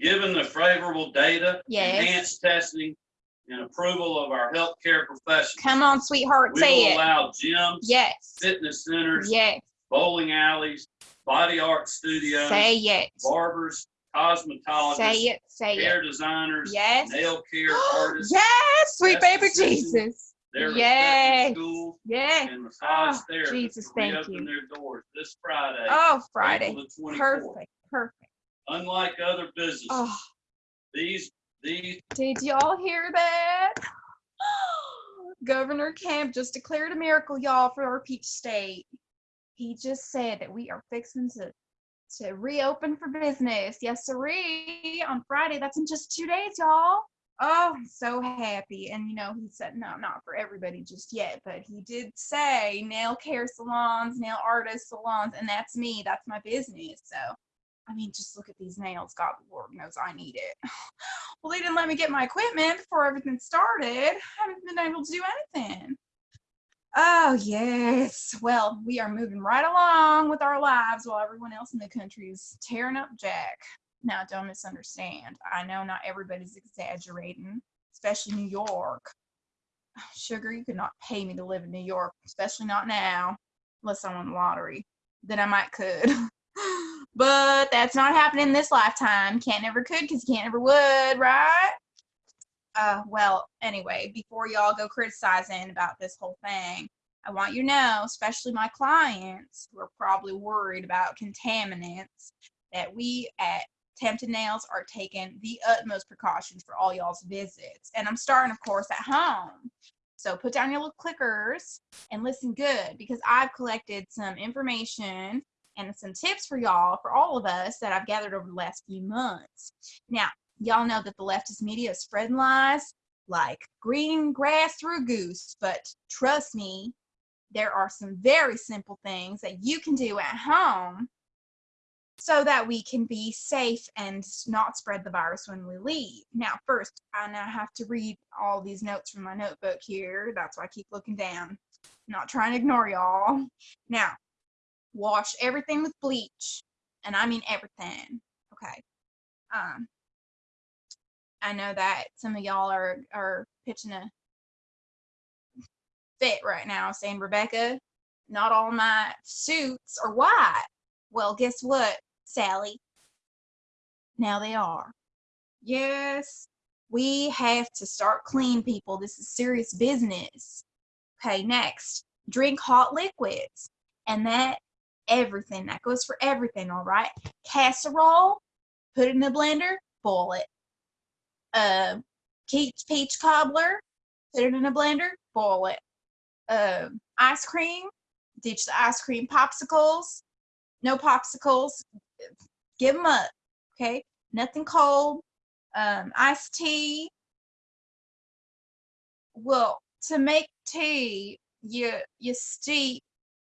Given the favorable data, Yes. enhanced testing, and approval of our healthcare professionals, Come on, sweetheart, we say will it. allow gyms, Yes. fitness centers, Yes. bowling alleys, body art studios, Say it. barbers, cosmetologists, Say it. Say it. hair designers, Yes. nail care artists, yes, sweet baby Jesus. their Yes. schools, Yes. and massage Oh, therapists Jesus, thank you. their doors this Friday, Oh, Friday. April the 24th. Perfect. Perfect. Unlike other businesses, Oh, these these did y'all hear that? Governor Kemp just declared a miracle, y'all, for our peach state. He just said that we are fixing to to reopen for business. Yes, sirree. On Friday. That's in just two days, y'all. Oh, I'm so happy. And you know, he said no, not for everybody just yet, but he did say nail care salons, nail artist salons, and that's me. That's my business. So I mean, just look at these nails. God, Lord knows I need it. well, they didn't let me get my equipment before everything started. I haven't been able to do anything. Oh, yes. Well, we are moving right along with our lives while everyone else in the country is tearing up Jack. Now, don't misunderstand. I know not everybody's exaggerating, especially New York. Sugar, you could not pay me to live in New York, especially not now, unless I won the lottery. Then I might could. but that's not happening this lifetime. Can't never could because you can't never would, right? Uh, well, anyway, before y'all go criticizing about this whole thing, I want you to know, especially my clients who are probably worried about contaminants, that we at Tempted Nails are taking the utmost precautions for all y'all's visits. And I'm starting, of course, at home. So put down your little clickers and listen good because I've collected some information and some tips for y'all, for all of us that I've gathered over the last few months. Now, y'all know that the leftist media is spreading lies like green grass through goose, but trust me, there are some very simple things that you can do at home so that we can be safe and not spread the virus when we leave. Now, first, I now have to read all these notes from my notebook here. That's why I keep looking down. not trying to ignore y'all. Now, wash everything with bleach, and I mean everything. Okay. Um, I know that some of y'all are are pitching a fit right now, saying Rebecca, not all my suits are white. Well, guess what, Sally? Now they are. Yes, we have to start clean, people. This is serious business. Okay, next, drink hot liquids. And that, everything, that goes for everything, all right? Casserole, put it in the blender, boil it. Uh, peach, peach cobbler, put it in a blender, boil it. Uh, ice cream, ditch the ice cream popsicles. No popsicles, give them up, okay? Nothing cold. Um, iced tea. Well, to make tea, you you steep.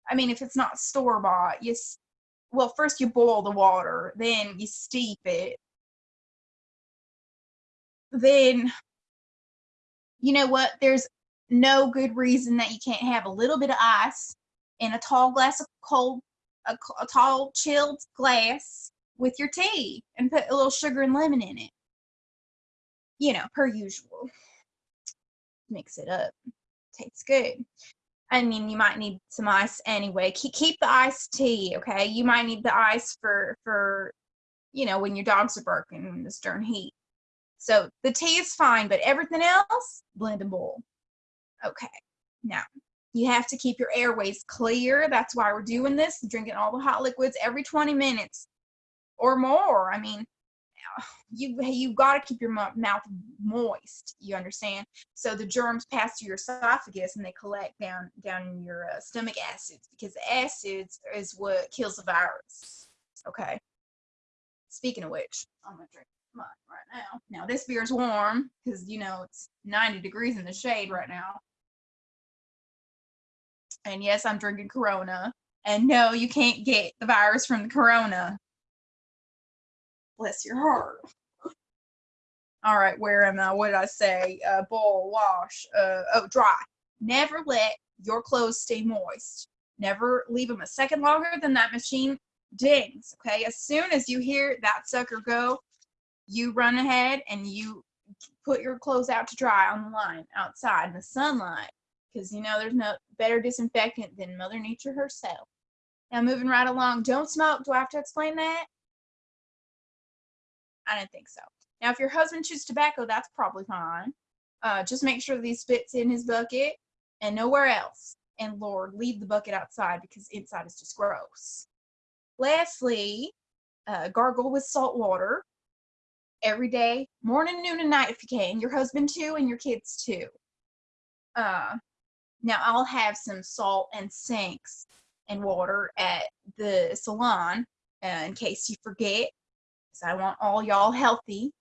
I mean, if it's not store bought, you well first you boil the water, then you steep it. Then you know what? There's no good reason that you can't have a little bit of ice in a tall glass of cold, a tall chilled glass with your tea, and put a little sugar and lemon in it. You know, per usual. Mix it up. Tastes good. I mean, you might need some ice anyway. Keep keep the iced tea, okay? You might need the ice for for you know when your dogs are barking in the stern heat. So the tea is fine, but everything else, blend and boil. Okay. Now you have to keep your airways clear. That's why we're doing this. Drinking all the hot liquids every 20 minutes or more. I mean, you you got to keep your mouth moist. You understand? So the germs pass through your esophagus and they collect down down in your uh, stomach acids because acids is what kills the virus. Okay. Speaking of which, I'm gonna drink mine right now. Now this beer is warm because you know it's 90 degrees in the shade right now. And yes, I'm drinking Corona. And no, you can't get the virus from the Corona. Bless your heart. All right, where am I? What did I say? Uh, boil, wash, uh, oh, dry. Never let your clothes stay moist. Never leave them a second longer than that machine dings. Okay, as soon as you hear that sucker go, you run ahead and you put your clothes out to dry on the line outside in the sunlight because you know there's no better disinfectant than Mother Nature herself. Now, moving right along, don't smoke. Do I have to explain that? I didn't think so. Now, if your husband chews tobacco, that's probably fine. Uh, just make sure that he spits in his bucket and nowhere else. And Lord, leave the bucket outside because inside is just gross. Lastly, uh, gargle with salt water every day, morning, noon, and night if you can. Your husband too, and your kids too. Uh, now I'll have some salt and sinks and water at the salon uh, in case you forget, because I want all y'all healthy.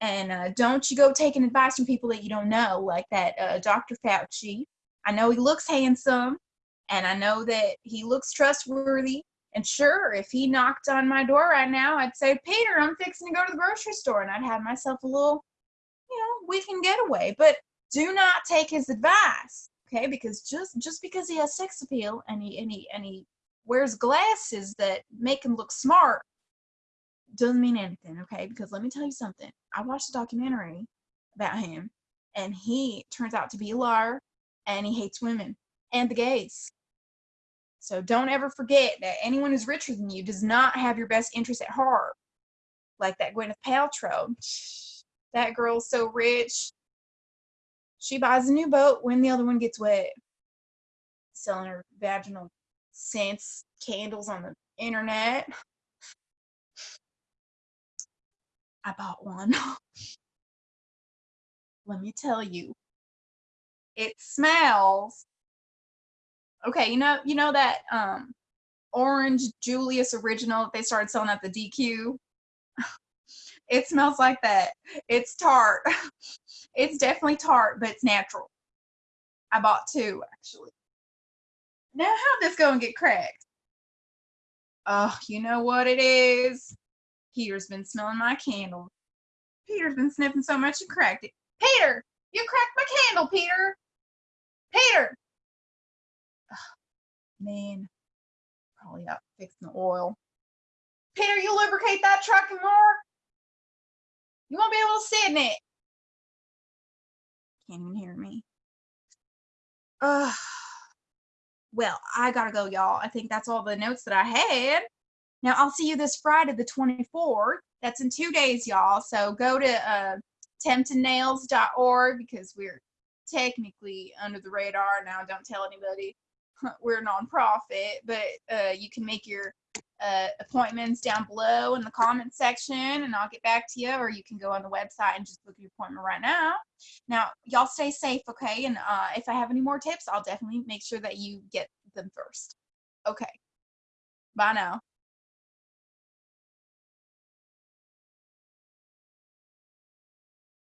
And uh, don't you go taking advice from people that you don't know, like that uh, Dr. Fauci. I know he looks handsome, and I know that he looks trustworthy. And sure, if he knocked on my door right now, I'd say, Peter, I'm fixing to go to the grocery store, and I'd have myself a little, you know, weekend getaway. But do not take his advice, okay? Because just just because he has sex appeal and he and he and he wears glasses that make him look smart doesn't mean anything, okay? Because let me tell you something. I watched a documentary about him, and he turns out to be a liar, and he hates women and the gays. So don't ever forget that anyone who's richer than you does not have your best interest at heart. Like that Gwyneth Paltrow. That girl's so rich. She buys a new boat when the other one gets wet. Selling her vaginal scents, candles on the internet. I bought one. Let me tell you, it smells. Okay, you know, you know that um orange Julius original that they started selling at the DQ. It smells like that. It's tart. It's definitely tart, but it's natural. I bought two actually. Now, how'd this go and get cracked? Oh, you know what it is? Peter's been smelling my candle. Peter's been sniffing so much he cracked it. Peter, you cracked my candle, Peter. Peter. Ugh, man, probably out fixing the oil. Peter, you lubricate that truck and more. You won't be able to sit in it. Can't even hear me. Ugh. Well, I gotta go, y'all. I think that's all the notes that I had. Now I'll see you this Friday, the 24th. That's in two days, y'all. So go to uh, temptingnails.org because we're technically under the radar now. Don't tell anybody we're a nonprofit, but uh, you can make your uh, appointments down below in the comment section and I'll get back to you, or you can go on the website and just book your appointment right now. Now, y'all stay safe, okay? And uh, if I have any more tips, I'll definitely make sure that you get them first. Okay. Bye now.